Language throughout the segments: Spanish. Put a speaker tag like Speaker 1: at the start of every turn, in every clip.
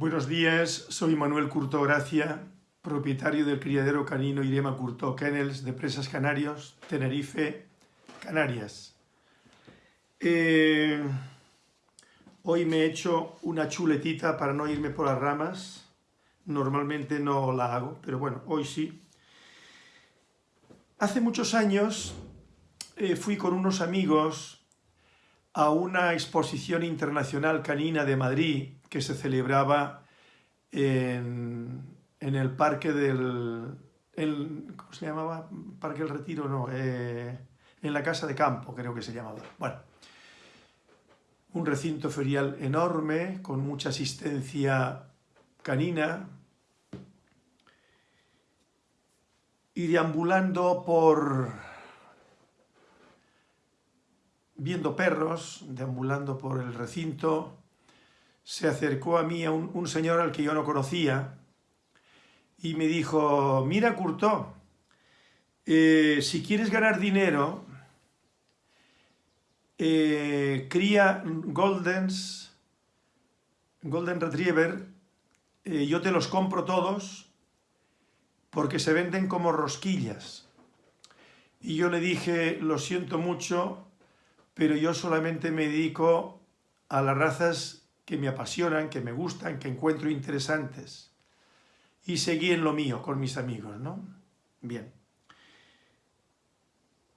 Speaker 1: Buenos días, soy Manuel Curto Gracia, propietario del criadero canino Irema Curto Kennels de Presas Canarios, Tenerife, Canarias. Eh, hoy me he hecho una chuletita para no irme por las ramas. Normalmente no la hago, pero bueno, hoy sí. Hace muchos años eh, fui con unos amigos a una exposición internacional canina de Madrid que se celebraba en, el parque del... ¿Cómo se llamaba? Parque del Retiro, no. Eh, en la Casa de Campo, creo que se llamaba. Bueno, un recinto ferial enorme, con mucha asistencia canina, y deambulando por... viendo perros, deambulando por el recinto, se acercó a mí un, señor al que yo no conocía y me dijo, mira Curto, eh, si quieres ganar dinero, eh, cría Goldens, Golden Retriever, eh, yo te los compro todos porque se venden como rosquillas. Y yo le dije, lo siento mucho, pero yo solamente me dedico a las razas que me apasionan, que me gustan, que encuentro interesantes. Y seguí en lo mío con mis amigos, ¿no? Bien.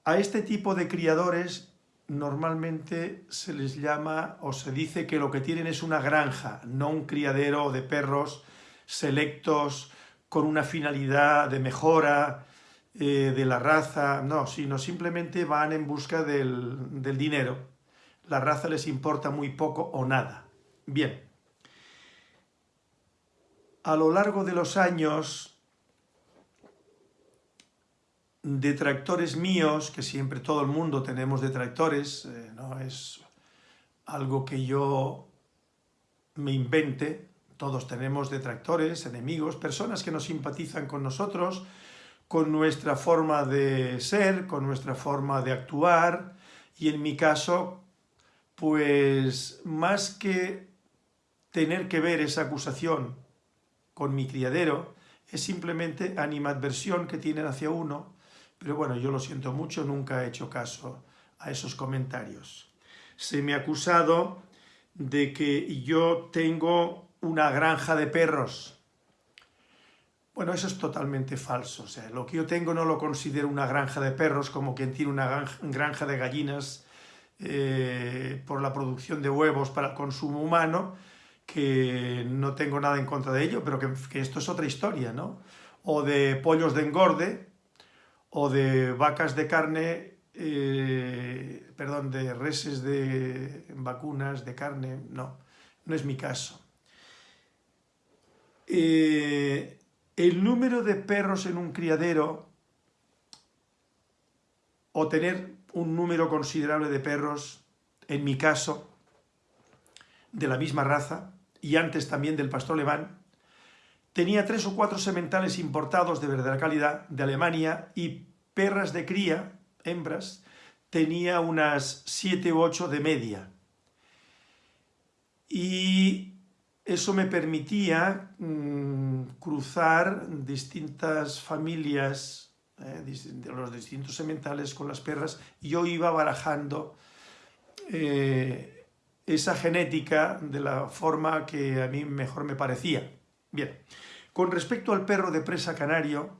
Speaker 1: A este tipo de criadores normalmente se les llama o se dice que lo que tienen es una granja, no un criadero de perros selectos con una finalidad de mejora eh, de la raza, no, sino simplemente van en busca del, del dinero. La raza les importa muy poco o nada. Bien, a lo largo de los años, detractores míos, que siempre todo el mundo tenemos detractores, eh, no es algo que yo me invente, todos tenemos detractores, enemigos, personas que no simpatizan con nosotros, con nuestra forma de ser, con nuestra forma de actuar, y en mi caso, pues más que tener que ver esa acusación con mi criadero es simplemente animadversión que tienen hacia uno, pero bueno, yo lo siento mucho, nunca he hecho caso a esos comentarios. Se me ha acusado de que yo tengo una granja de perros. Bueno, eso es totalmente falso. O sea, lo que yo tengo no lo considero una granja de perros como quien tiene una granja de gallinas eh, por la producción de huevos para el consumo humano, que no tengo nada en contra de ello, pero que, esto es otra historia, ¿no? O de pollos de engorde, o de vacas de carne, eh, perdón, de reses de vacunas, de carne, no, no es mi caso. Eh, el número de perros en un criadero, o tener un número considerable de perros, en mi caso, de la misma raza, y antes también del pastor alemán, tenía tres o cuatro sementales importados de verdadera calidad de Alemania y perras de cría, hembras, tenía unas siete u ocho de media. Y eso me permitía mm, cruzar distintas familias eh, de los distintos sementales con las perras y yo iba barajando eh, esa genética de la forma que a mí mejor me parecía. Bien, con respecto al perro de presa canario,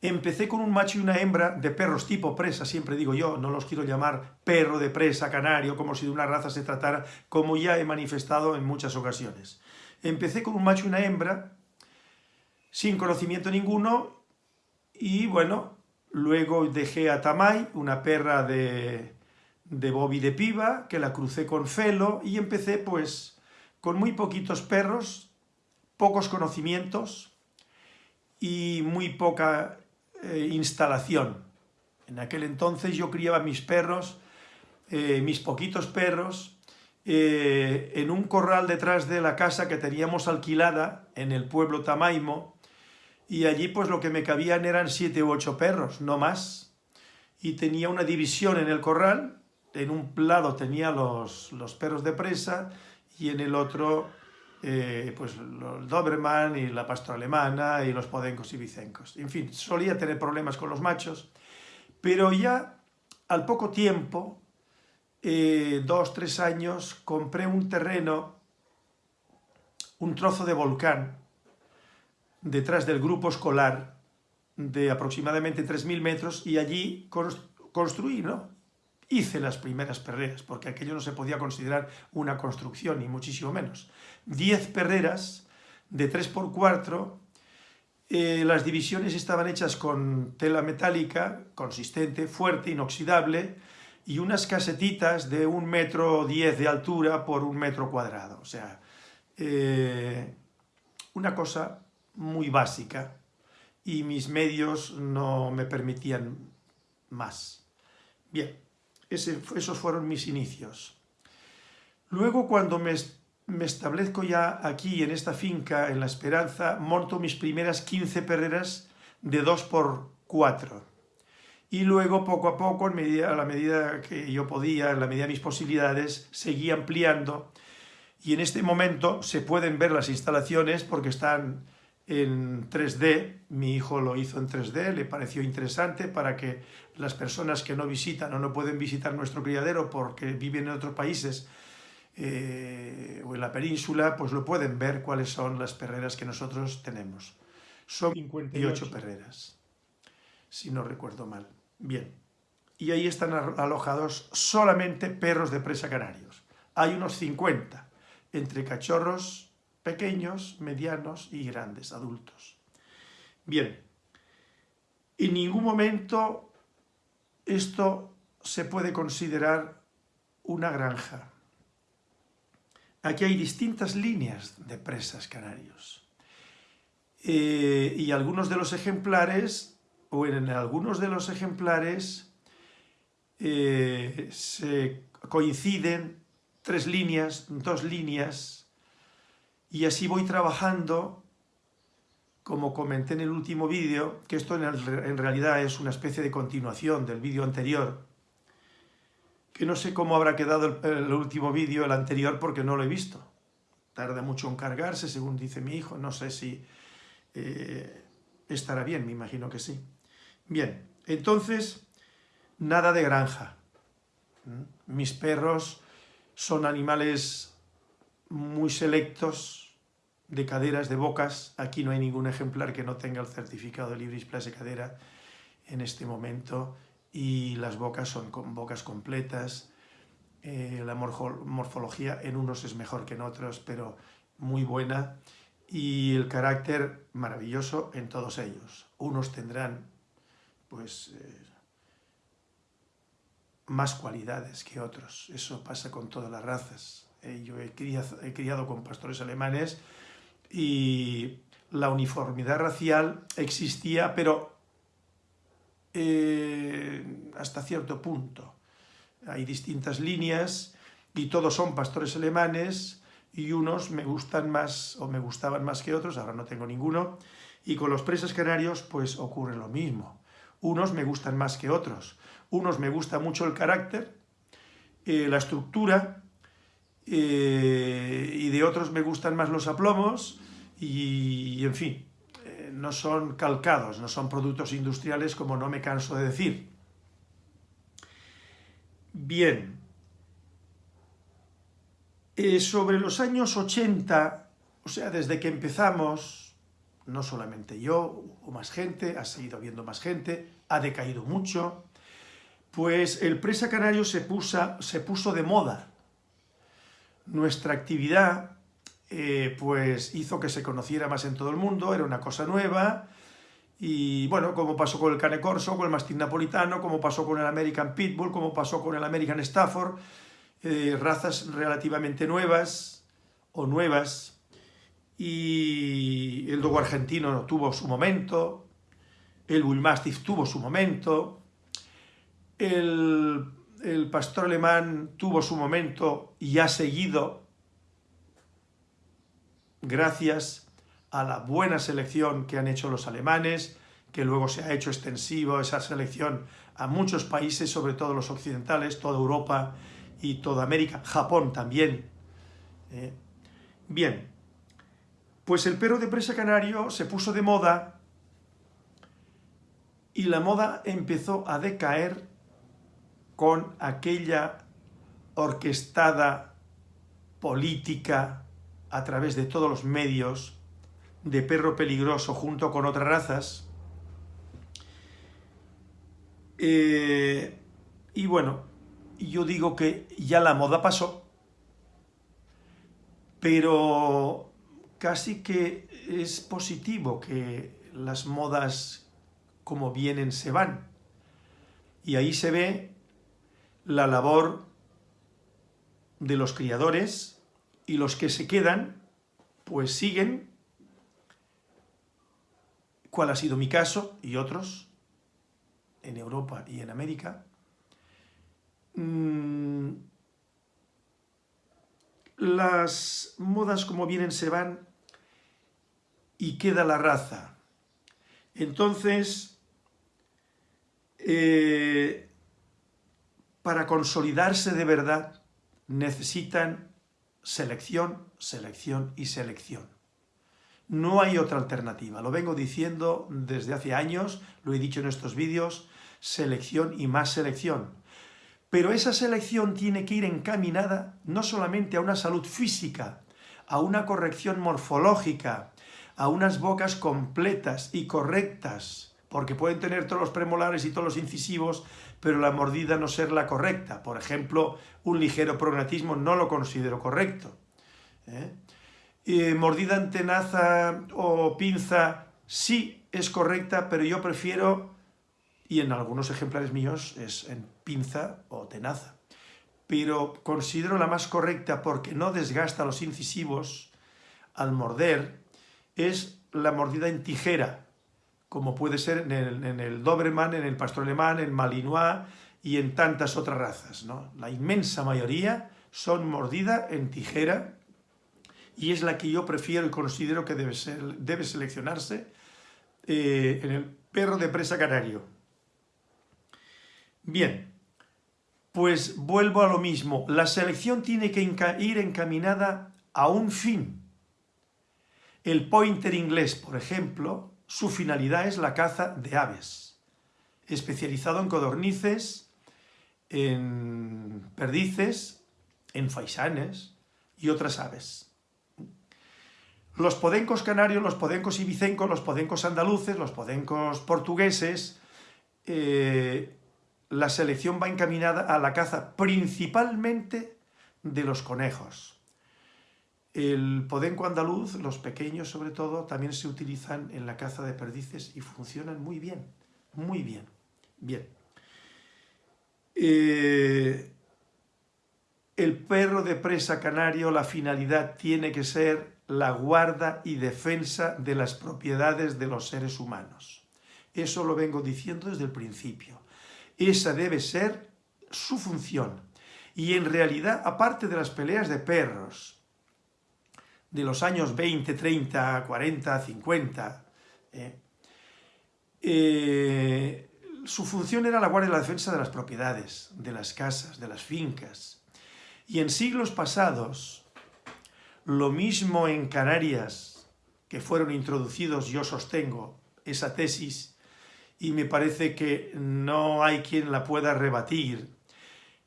Speaker 1: empecé con un macho y una hembra de perros tipo presa, siempre digo yo, no los quiero llamar perro de presa canario, como si de una raza se tratara, como ya he manifestado en muchas ocasiones. Empecé con un macho y una hembra, sin conocimiento ninguno, y bueno, luego dejé a Tamay, una perra de de Bobby de piba, que la crucé con Felo y empecé pues con muy poquitos perros, pocos conocimientos y muy poca eh, instalación. En aquel entonces yo criaba mis perros, eh, mis poquitos perros, eh, en un corral detrás de la casa que teníamos alquilada en el pueblo Tamaimo, y allí pues lo que me cabían eran siete u ocho perros, no más, y tenía una división en el corral, en un lado tenía los, perros de presa y en el otro eh, pues el Doberman y la pastora alemana y los podencos y vicencos. En fin, solía tener problemas con los machos, pero ya al poco tiempo, eh, dos, tres años, compré un terreno, un trozo de volcán, detrás del grupo escolar, de aproximadamente 3.000 metros, y allí construí, ¿no? Hice las primeras perreras, porque aquello no se podía considerar una construcción, ni muchísimo menos. Diez perreras de 3 por 4 eh, las divisiones estaban hechas con tela metálica, consistente, fuerte, inoxidable, y unas casetitas de un metro diez de altura por un metro cuadrado. O sea, eh, una cosa muy básica, y mis medios no me permitían más. Bien, esos fueron mis inicios. Luego, cuando me, establezco ya aquí, en esta finca, en La Esperanza, monto mis primeras 15 perreras de 2 por 4 Y luego, poco a poco, a la medida que yo podía, en la medida de mis posibilidades, seguí ampliando. Y en este momento se pueden ver las instalaciones porque están en 3D, mi hijo lo hizo en 3D, le pareció interesante para que las personas que no visitan o no pueden visitar nuestro criadero porque viven en otros países eh, o en la península, pues lo pueden ver cuáles son las perreras que nosotros tenemos. Son 58 perreras, si no recuerdo mal. Bien, y ahí están alojados solamente perros de presa canarios. Hay unos 50, entre cachorros, pequeños, medianos y grandes, adultos. Bien, en ningún momento esto se puede considerar una granja. Aquí hay distintas líneas de presas canarios. Eh, y algunos de los ejemplares, o en algunos de los ejemplares, eh, se coinciden tres líneas, dos líneas y así voy trabajando, como comenté en el último vídeo, que esto en realidad es una especie de continuación del vídeo anterior, que no sé cómo habrá quedado el, último vídeo, el anterior, porque no lo he visto. Tarda mucho en cargarse, según dice mi hijo, no sé si eh, estará bien, me imagino que sí. Bien, entonces, nada de granja. ¿Mm? Mis perros son animales muy selectos de caderas, de bocas. Aquí no hay ningún ejemplar que no tenga el certificado de Libris Place Cadera en este momento y las bocas son con bocas completas. Eh, la morfología en unos es mejor que en otros, pero muy buena y el carácter maravilloso en todos ellos. Unos tendrán pues eh, más cualidades que otros, eso pasa con todas las razas. Eh, yo he criado, con pastores alemanes y la uniformidad racial existía, pero eh, hasta cierto punto. Hay distintas líneas y todos son pastores alemanes y unos me gustan más o me gustaban más que otros, ahora no tengo ninguno, y con los presas canarios pues ocurre lo mismo. Unos me gustan más que otros, unos me gusta mucho el carácter, eh, la estructura, eh, y de otros me gustan más los aplomos y, en fin, eh, no son calcados, no son productos industriales como no me canso de decir. Bien, eh, sobre los años 80, o sea, desde que empezamos, no solamente yo, o más gente, ha seguido habiendo más gente, ha decaído mucho, pues el presa canario se, se puso de moda nuestra actividad eh, pues hizo que se conociera más en todo el mundo, era una cosa nueva, y bueno, como pasó con el Cane Corso, con el Mastín Napolitano, como pasó con el American Pitbull, como pasó con el American Stafford, eh, razas relativamente nuevas o nuevas, y el Dogo argentino tuvo su momento, el Bull Mastiff tuvo su momento, el el pastor alemán tuvo su momento y ha seguido gracias a la buena selección que han hecho los alemanes, que luego se ha hecho extensivo esa selección a muchos países, sobre todo los occidentales, toda Europa y toda América, Japón también. ¿eh? Bien, Pues el perro de presa canario se puso de moda y la moda empezó a decaer con aquella orquestada política a través de todos los medios de perro peligroso junto con otras razas. Eh, y bueno, yo digo que ya la moda pasó, pero casi que es positivo que las modas como vienen se van. Y ahí se ve la labor de los criadores y los que se quedan, pues siguen, cuál ha sido mi caso y otros, en Europa y en América, mm, las modas como vienen se van y queda la raza. Entonces, eh, para consolidarse de verdad necesitan selección, selección y selección. No hay otra alternativa, lo vengo diciendo desde hace años, lo he dicho en estos vídeos, selección y más selección. Pero esa selección tiene que ir encaminada no solamente a una salud física, a una corrección morfológica, a unas bocas completas y correctas, porque pueden tener todos los premolares y todos los incisivos, pero la mordida no ser la correcta. Por ejemplo, un ligero prognatismo no lo considero correcto. ¿eh? mordida en tenaza o pinza sí es correcta, pero yo prefiero, y en algunos ejemplares míos es en pinza o tenaza, pero considero la más correcta porque no desgasta los incisivos al morder, es la mordida en tijera, como puede ser en el, en Doberman, en el Pastor Alemán, en Malinois y en tantas otras razas. ¿no? La inmensa mayoría son mordida en tijera y es la que yo prefiero y considero que debe, ser, debe seleccionarse eh, en el perro de presa canario. Bien, pues vuelvo a lo mismo. La selección tiene que ir encaminada a un fin. El pointer inglés, por ejemplo, su finalidad es la caza de aves, especializado en codornices, en perdices, en faisanes y otras aves. Los podencos canarios, los podencos ibicencos, los podencos andaluces, los podencos portugueses, eh, la selección va encaminada a la caza principalmente de los conejos. El podenco andaluz, los pequeños sobre todo, también se utilizan en la caza de perdices y funcionan muy bien, muy bien, bien. Eh, el perro de presa canario, la finalidad tiene que ser la guarda y defensa de las propiedades de los seres humanos. Eso lo vengo diciendo desde el principio. Esa debe ser su función. Y en realidad, aparte de las peleas de perros, de los años 20, 30, 40, 50. su función era la guardia y la defensa de las propiedades, de las casas, de las fincas. Y en siglos pasados, lo mismo en Canarias, que fueron introducidos, yo sostengo esa tesis, y me parece que no hay quien la pueda rebatir,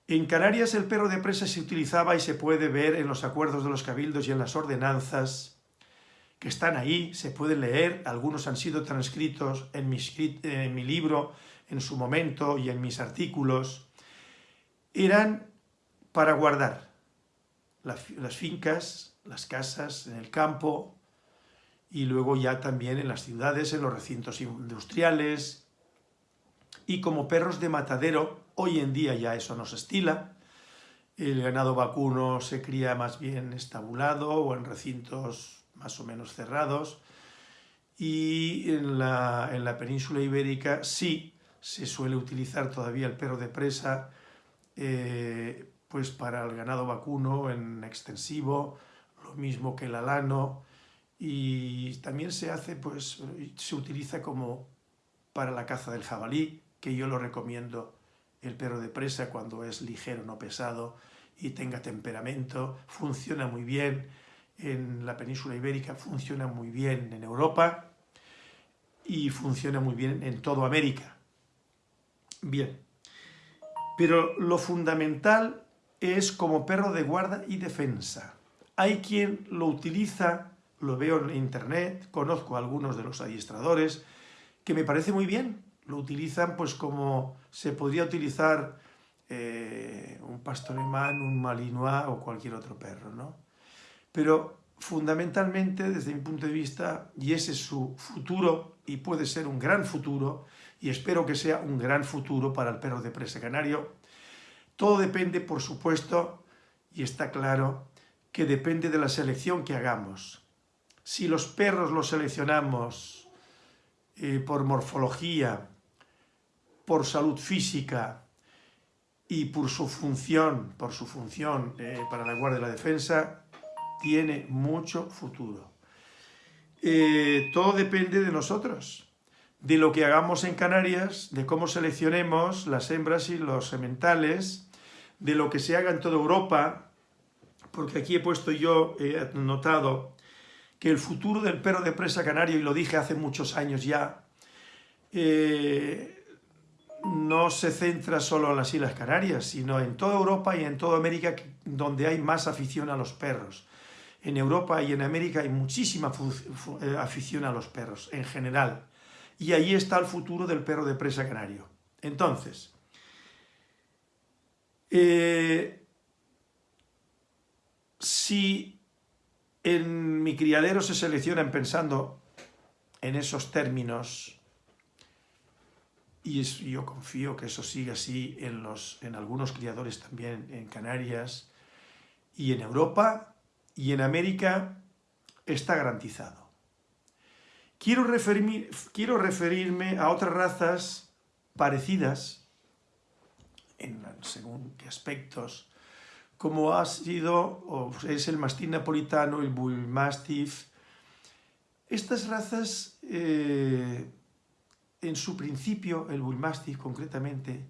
Speaker 1: en Canarias el perro de presa se utilizaba y se puede ver en los acuerdos de los cabildos y en las ordenanzas que están ahí, se pueden leer, algunos han sido transcritos en mi, libro en su momento y en mis artículos, eran para guardar las fincas, las casas, en el campo y luego ya también en las ciudades, en los recintos industriales. Y como perros de matadero Hoy en día ya eso no se estila. El ganado vacuno se cría más bien estabulado o en recintos más o menos cerrados. Y en la, en la península ibérica sí se suele utilizar todavía el perro de presa eh, pues para el ganado vacuno en extensivo, lo mismo que el alano, y también se hace, pues, se utiliza como para la caza del jabalí, que yo lo recomiendo el perro de presa cuando es ligero, no pesado, y tenga temperamento, funciona muy bien, en la península ibérica, funciona muy bien en Europa y funciona muy bien en toda América. Bien, pero lo fundamental es como perro de guarda y defensa. Hay quien lo utiliza, lo veo en internet, conozco a algunos de los adiestradores, que me parece muy bien, lo utilizan pues como se podría utilizar eh, un pastor alemán, un malinois o cualquier otro perro, ¿no? Pero fundamentalmente, desde mi punto de vista, y ese es su futuro, y puede ser un gran futuro, y espero que sea un gran futuro para el perro de presa canario, todo depende, por supuesto, y está claro, que depende de la selección que hagamos. Si los perros los seleccionamos eh, por morfología, por salud física y por su función, por su función eh, para la guardia y la defensa, tiene mucho futuro. Eh, todo depende de nosotros, de lo que hagamos en Canarias, de cómo seleccionemos las hembras y los sementales, de lo que se haga en toda Europa, porque aquí he puesto yo, he notado que el futuro del perro de presa canario, y lo dije hace muchos años ya, eh, no se centra solo en las Islas Canarias, sino en toda Europa y en toda América donde hay más afición a los perros. En Europa y en América hay muchísima eh, afición a los perros, en general. Y ahí está el futuro del perro de presa canario. Entonces, eh, si en mi criadero se seleccionan pensando en esos términos, y yo confío que eso siga así en, los, en algunos criadores también en Canarias y en Europa, y en América está garantizado. Quiero referirme, quiero referirme a otras razas parecidas, en según qué aspectos, como ha sido, es el mastín napolitano, el bull mastiff. Estas razas, eh, en su principio, el bull mastiff concretamente,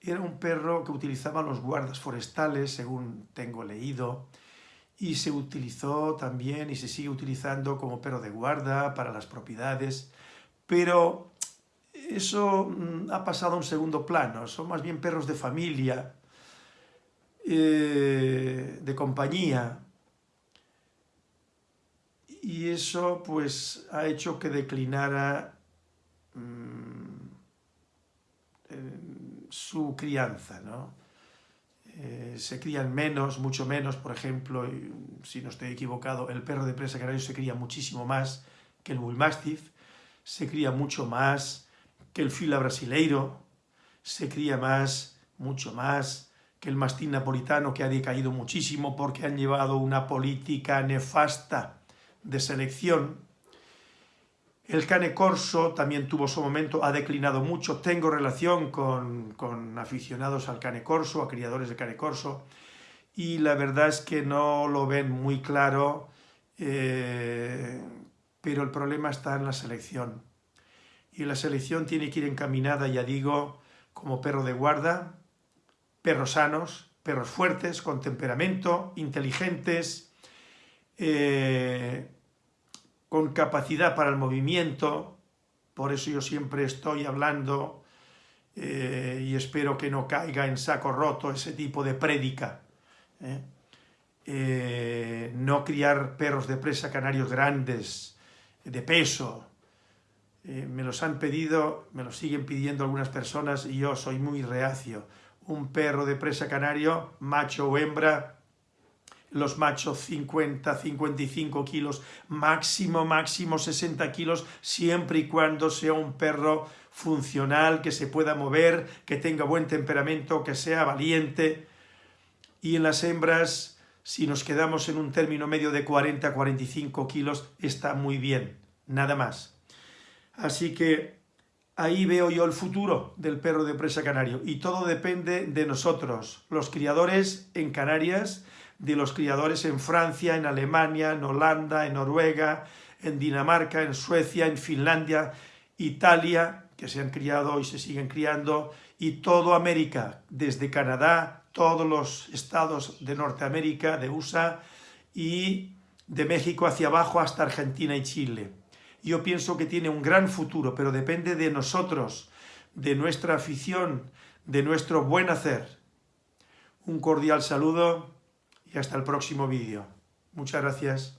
Speaker 1: era un perro que utilizaban los guardas forestales, según tengo leído, y se utilizó también y se sigue utilizando como perro de guarda para las propiedades, pero eso mm, ha pasado a un segundo plano, son más bien perros de familia, eh, de compañía, y eso pues ha hecho que declinara mm, su crianza, ¿no? Eh, se crían menos, mucho menos, por ejemplo, si no estoy equivocado, el perro de presa canario se cría muchísimo más que el bull mastiff, se cría mucho más que el fila brasileiro, se cría más, mucho más que el mastín napolitano que ha decaído muchísimo porque han llevado una política nefasta de selección el cane corso también tuvo su momento, ha declinado mucho. Tengo relación con, aficionados al cane corso, a criadores de cane corso, y la verdad es que no lo ven muy claro, eh, pero el problema está en la selección. Y la selección tiene que ir encaminada, ya digo, como perro de guarda, perros sanos, perros fuertes, con temperamento, inteligentes, eh, con capacidad para el movimiento, por eso yo siempre estoy hablando eh, y espero que no caiga en saco roto ese tipo de prédica. ¿eh? Eh, no criar perros de presa canarios grandes, de peso. me los han pedido, me los siguen pidiendo algunas personas y yo soy muy reacio. Un perro de presa canario, macho o hembra, los machos 50, 55 kilos, máximo, máximo 60 kilos, siempre y cuando sea un perro funcional, que se pueda mover, que tenga buen temperamento, que sea valiente. Y en las hembras, si nos quedamos en un término medio de 40 45 kilos, está muy bien, nada más. Así que ahí veo yo el futuro del perro de presa canario y todo depende de nosotros, los criadores en Canarias, de los criadores en Francia, en Alemania, en Holanda, en Noruega, en Dinamarca, en Suecia, en Finlandia, Italia, que se han criado y se siguen criando, y toda América, desde Canadá, todos los estados de Norteamérica, de USA, y de México hacia abajo hasta Argentina y Chile. Yo pienso que tiene un gran futuro, pero depende de nosotros, de nuestra afición, de nuestro buen hacer. Un cordial saludo y hasta el próximo vídeo. Muchas gracias.